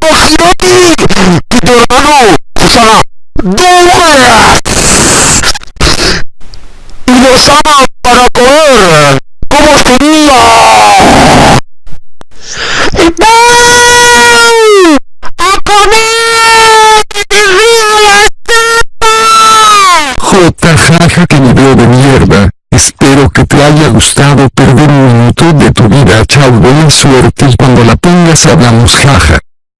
imagínate que hermano se llama Douglas y lo llama para comer. ¿Cómo sería? ¡No! ¡A comer! ¡Que te río la sopa! J. Jaja que video de mierda. Espero que te haya gustado perder un minuto de tu vida. Chao, buena suerte y cuando la tengas hablamos jaja.